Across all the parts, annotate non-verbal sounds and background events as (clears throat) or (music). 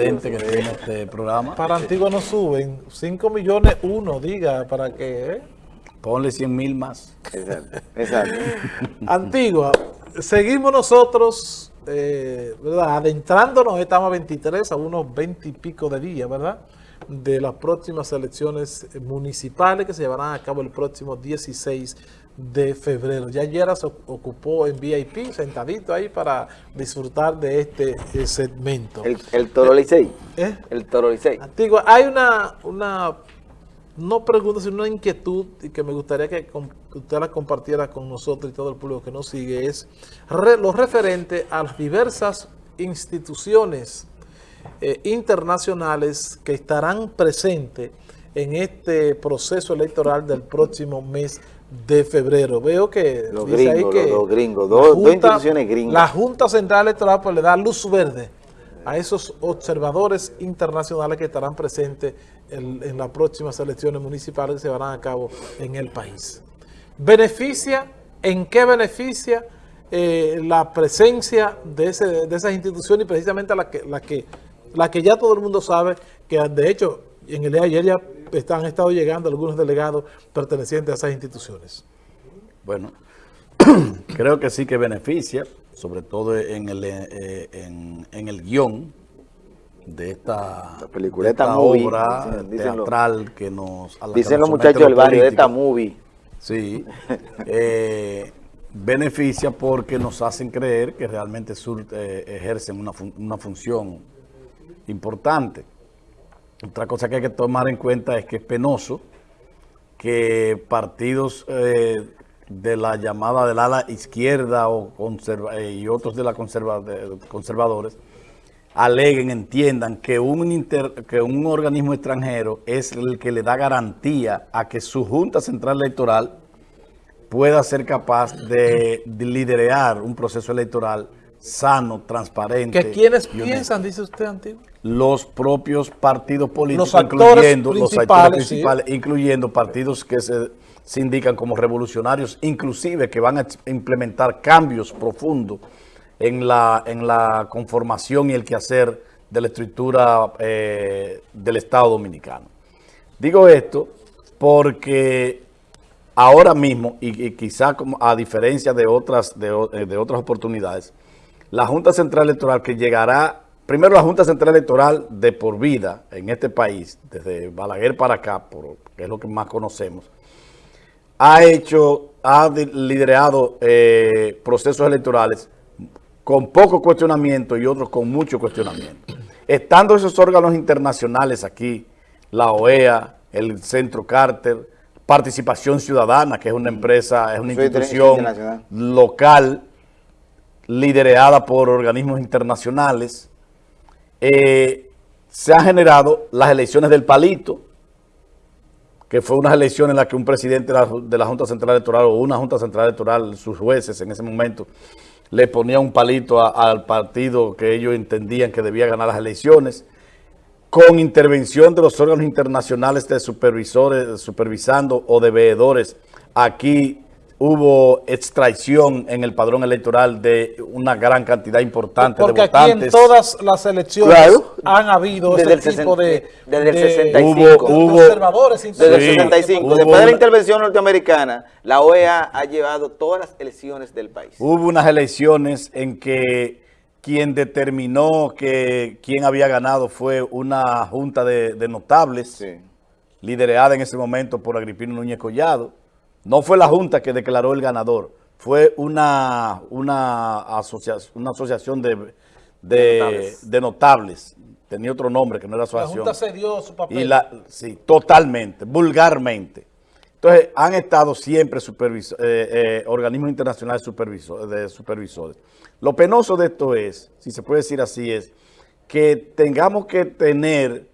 excedente que tiene este programa. Para Antigua no suben, 5 millones uno, diga, para que... ¿eh? Ponle 100 mil más. Exacto, exacto. (laughs) Antigua, seguimos nosotros, eh, ¿verdad? Adentrándonos, estamos a 23, a unos 20 y pico de días, ¿verdad? De las próximas elecciones municipales que se llevarán a cabo el próximo 16 de febrero. Ya ayer se ocupó en VIP, sentadito ahí para disfrutar de este eh, segmento. El, el Toro Licey. ¿Eh? El Toro Licey. Antigua, hay una, una, no pregunta, sino una inquietud y que me gustaría que, usted la compartiera con nosotros y todo el público que nos sigue, es lo referente a las diversas instituciones eh, internacionales que estarán presentes en este proceso electoral del próximo mes de febrero. Veo que los dice gringos, ahí que los, gringos, dos, instituciones gringas. La Junta Central Electoral pues, le da luz verde a esos observadores internacionales que estarán presentes en, en, las próximas elecciones municipales que se van a cabo en el país. ¿Beneficia? ¿En qué beneficia eh, la presencia de, ese, de, esas instituciones y precisamente la que, la, que, la que ya todo el mundo sabe que de hecho en el día de ayer ya han estado llegando algunos delegados pertenecientes a esas instituciones. Bueno, (clears throat) creo que sí que beneficia, sobre todo en el, eh, en, en, el guion de esta, película, de esta esta obra teatral lo, que nos... A dicen los muchachos del barrio de esta movie. Sí, (laughs) eh, beneficia porque nos hacen creer que realmente sur, eh, ejercen una, fun una función importante. Otra cosa que hay que tomar en cuenta es que es penoso que partidos eh, de la llamada del ala izquierda o conserva, eh, y otros de la conserva, conservadores aleguen, entiendan que un, inter, que un organismo extranjero es el que le da garantía a que su Junta Central Electoral pueda ser capaz de, de liderar un proceso electoral sano, transparente. ¿Que quienes piensan, dice usted, Antiguo? Los propios partidos políticos, los incluyendo los actores principales, sí. incluyendo partidos que se, se, indican como revolucionarios, inclusive que van a implementar cambios profundos en la, en la conformación y el quehacer de la estructura eh, del Estado Dominicano. Digo esto porque ahora mismo, y, y quizá como a diferencia de otras, de, de otras oportunidades, la Junta Central Electoral que llegará, primero la Junta Central Electoral de por vida en este país, desde Balaguer para acá, por, que es lo que más conocemos, ha hecho, ha liderado eh, procesos electorales con poco cuestionamiento y otros con mucho cuestionamiento. Estando esos órganos internacionales aquí, la OEA, el Centro Carter, Participación Ciudadana, que es una empresa, es una institución local, liderada por organismos internacionales, eh, se han generado las elecciones del palito, que fue unas elecciones en las que un presidente de la, la, Junta Central Electoral o una Junta Central Electoral, sus jueces en ese momento, le ponía un palito al partido que ellos entendían que debía ganar las elecciones, con intervención de los órganos internacionales de supervisores, supervisando o de veedores aquí hubo extracción en el padrón electoral de una gran cantidad importante Porque de votantes. Porque aquí en todas las elecciones claro. han habido desde ese el tipo de, Desde el 65. Hubo, hubo, conservadores. Desde el 65. Hubo, Después de la intervención norteamericana, la OEA ha llevado todas las elecciones del país. Hubo unas elecciones en que quien determinó que quien había ganado fue una junta de, de notables, sí. liderada en ese momento por Agripino Núñez Collado, no fue la Junta que declaró el ganador, fue una, una, asociación, una asociación de, de, de, notables. de, notables. Tenía otro nombre que no era asociación. La Junta cedió su papel. Y la, sí, totalmente, vulgarmente. Entonces, han estado siempre eh, eh, organismos internacionales de supervisores. Lo penoso de esto es, si se puede decir así, es que tengamos que tener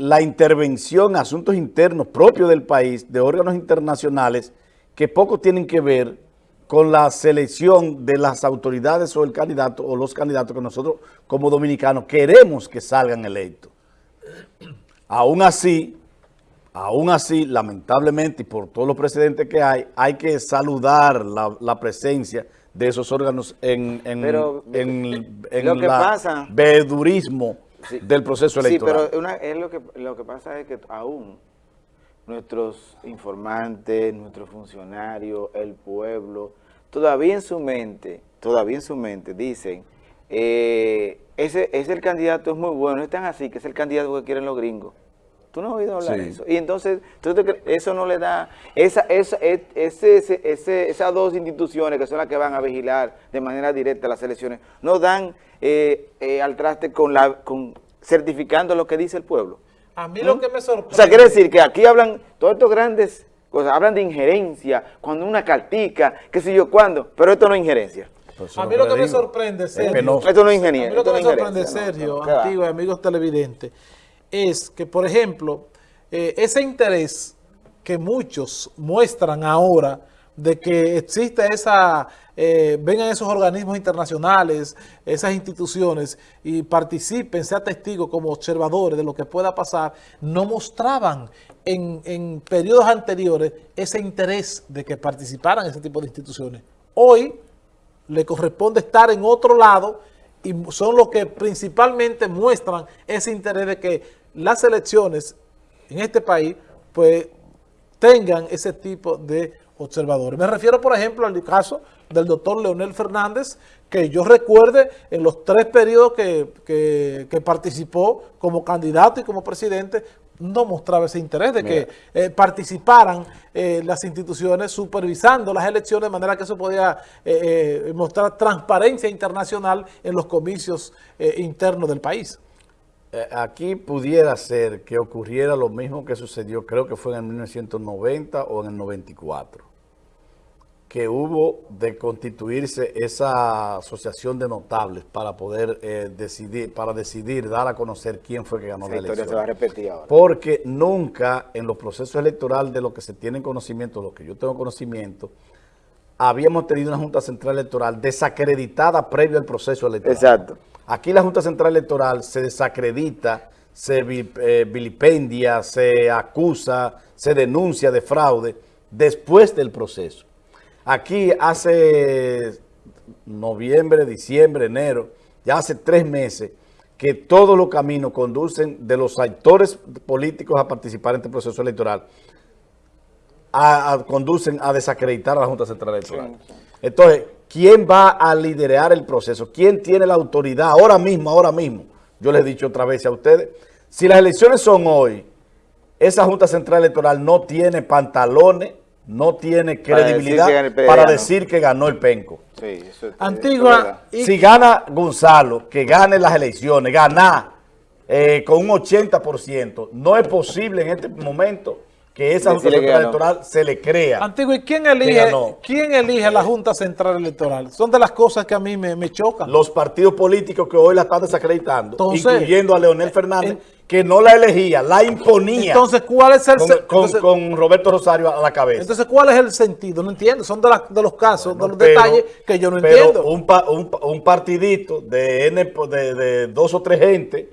la intervención en asuntos internos propios del país de órganos internacionales que poco tienen que ver con la selección de las autoridades o el candidato o los candidatos que nosotros como dominicanos queremos que salgan electos. Aún así, aún así, lamentablemente, y por todos los precedentes que hay, hay que saludar la, la presencia de esos órganos en, en, Pero, en, en lo que la pasa- vedurismo Sí. del proceso electoral. Sí, pero una- es lo que, lo que pasa es que aún nuestros informantes, nuestros funcionarios, el pueblo, todavía en su mente, todavía en su mente dicen, eh, ese, ese el candidato es muy bueno, es tan así que es el candidato que quieren los gringos. ¿Tú no has oído hablar Sí. de eso? Y entonces, ¿tú te cre- eso no le da, esa, esa, e- ese, ese, ese- esas dos instituciones que son las que van a vigilar de manera directa las elecciones, no dan eh, eh, al traste con la con certificando lo que dice el pueblo. A mí lo que me sorprende... O sea, quiere decir que aquí hablan todos estos grandes cosas, hablan de injerencia, cuando una cartica, qué sé yo cuándo, pero esto no es injerencia. Pues A mí lo que me sorprende, Es Sergio. Esto no es A ingeniería. mí lo que me sorprende, Sergio, antiguos amigos televidentes, es que, por ejemplo, eh, ese interés que muchos muestran ahora de que existe esa, eh, vengan esos organismos internacionales, esas instituciones y participen, sean testigos como observadores de lo que pueda pasar, no mostraban en, en periodos anteriores ese interés de que participaran ese tipo de instituciones. Hoy le corresponde estar en otro lado y son los que principalmente muestran ese interés de que las elecciones en este país pues tengan ese tipo de observadores. Me refiero, por ejemplo, al caso del doctor Leonel Fernández, que yo recuerde en los tres periodos que, que- que participó como candidato y como presidente, no mostraba ese interés de que eh, participaran eh, las instituciones supervisando las elecciones de manera que eso podía eh, eh, mostrar transparencia internacional en los comicios internos del país. Eh, Aquí pudiera ser que ocurriera lo mismo que sucedió, creo que fue en el 1990 o en el 94, que hubo de constituirse esa asociación de notables para poder eh, decidir, para decidir, dar a conocer quién fue que ganó Esa la elección. se va a repetir ahora. Porque nunca en los procesos electorales de lo que se tiene conocimiento, lo que yo tengo conocimiento, habíamos tenido una Junta Central Electoral desacreditada previo al proceso electoral. Exacto. Aquí la Junta Central Electoral se desacredita, se eh, vilipendia, se acusa, se denuncia de fraude después del proceso. Aquí hace noviembre, diciembre, enero, ya hace tres meses que todos los caminos conducen de los actores políticos a participar en este proceso electoral, a- a- conducen a desacreditar a la Junta Central Electoral. Entonces, ¿quién va a liderar el proceso? ¿Quién tiene la autoridad ahora mismo, ahora mismo? Yo les he dicho otra vez a ustedes, si las elecciones son hoy, esa Junta Central Electoral no tiene pantalones, no tiene Para decir credibilidad que para ¿no? decir que ganó el penco. Sí, eso es- eso es Antigua Si gana Gonzalo, que gane las elecciones, ganar eh, con un 80%, no es posible en este momento que esa Junta Central. Electoral se le crea. Antiguo, ¿y quién elige, quién elige la Junta Central Electoral? Son de las cosas que a mí me, me chocan. Los partidos políticos que hoy la están desacreditando, Entonces, incluyendo a Leonel Fernández, en- que no la elegía, la imponía Entonces, ¿cuál es el con, con- entonces- con Roberto Rosario a la cabeza. entonces, ¿cuál es el sentido? No entiendo. Son de, las- de los casos, de los Pero- detalles que yo no pero entiendo. Un, pa- un, pa- un partidito de, N, de, de dos o tres gente,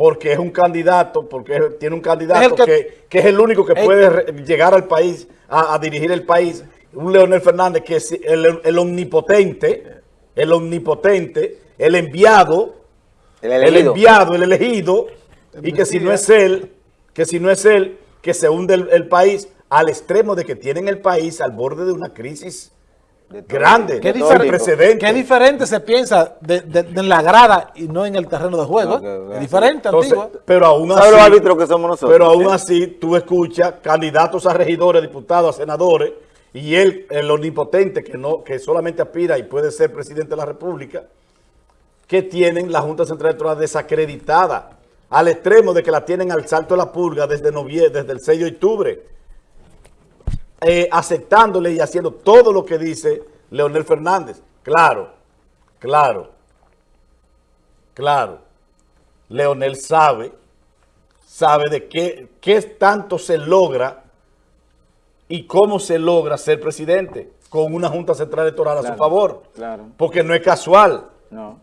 porque es un candidato, porque tiene un candidato que, que- que es el único que puede llegar al país, a, a dirigir el país, un Leonel Fernández que es el, el omnipotente, el omnipotente, el enviado, El enviado, el elegido, y que si no es él, que si no es él, que se hunde el, el país al extremo de que tienen el país al borde de una crisis grande, ¿Qué precedente. Qué diferente se piensa de, de- de en la grada y no en el terreno de juego. ¿eh? Es diferente, Entonces, Antigua. pero aún ¿Sabe así, los árbitros que somos nosotros? pero aún así tú escuchas candidatos a regidores, diputados, a senadores, y él, el omnipotente que no, que solamente aspira y puede ser presidente de la República, que tienen la Junta Central Electoral desacreditada, al extremo de que la tienen al salto de la pulga desde noviembre, desde el 6 de octubre, eh, aceptándole y haciendo todo lo que dice Leonel Fernández. Claro, claro, claro. Leonel sabe, sabe de qué, qué tanto se logra y cómo se logra ser presidente con una Junta Central Electoral a su favor. claro. Porque no es casual. No.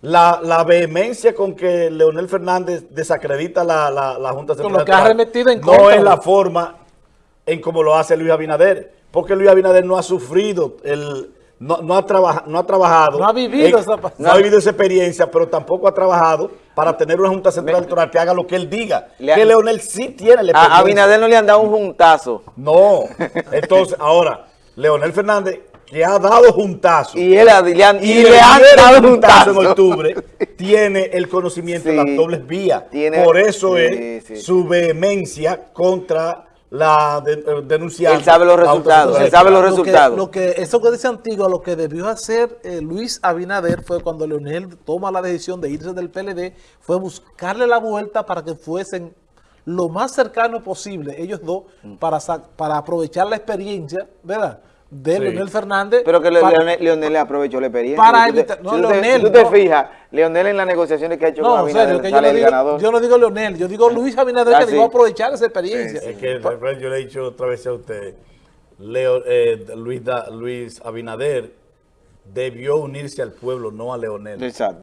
La, la vehemencia con que Leonel Fernández desacredita la, la, la Junta Central lo que ha Electoral en no contra. es la forma en como lo hace Luis Abinader, porque Luis Abinader no ha sufrido el no, no ha, trabaja- no ha trabajado. No ha vivido en- esa no ha vivido esa experiencia, pero tampoco ha trabajado para tener una Junta Central Electoral que haga lo que él diga. Le que Leonel sí tiene la A. Abinader no le han dado un juntazo. No. Entonces, (laughs) ahora, Leonel Fernández, que ha dado juntazos. Y, él, le han, y, le le han dado un juntazo juntazo. en octubre, (laughs) tiene el conocimiento de las dobles vías. Tiene- Por eso sí, es sí. su vehemencia contra la de, eh, denunciante. Él sabe los resultados, él sabe los Electoral. Lo que- resultados. Lo que, eso que dice Antigua, lo que debió hacer eh, Luis Abinader fue cuando Leonel toma la decisión de irse del PLD, fue buscarle la vuelta para que fuesen lo más cercano posible, ellos dos, Mm. para, para aprovechar la experiencia, ¿verdad? De Sí. Leonel Fernández. Pero que Le- para- Leonel, Leonel le aprovechó la experiencia. Para Si tú te- evitar- no, si tú te- Leonel, si tú te no. fijas, Leonel en las negociaciones que ha hecho con No, en Abinader serio, que yo sale no, el digo, ganador. yo no digo Leonel, yo digo Luis Abinader Ah, que sí. debió aprovechar esa experiencia. Es que yo le he dicho otra vez a usted, Leo, eh, Luis, Da- Luis Abinader debió unirse al pueblo, no a Leonel. Exacto.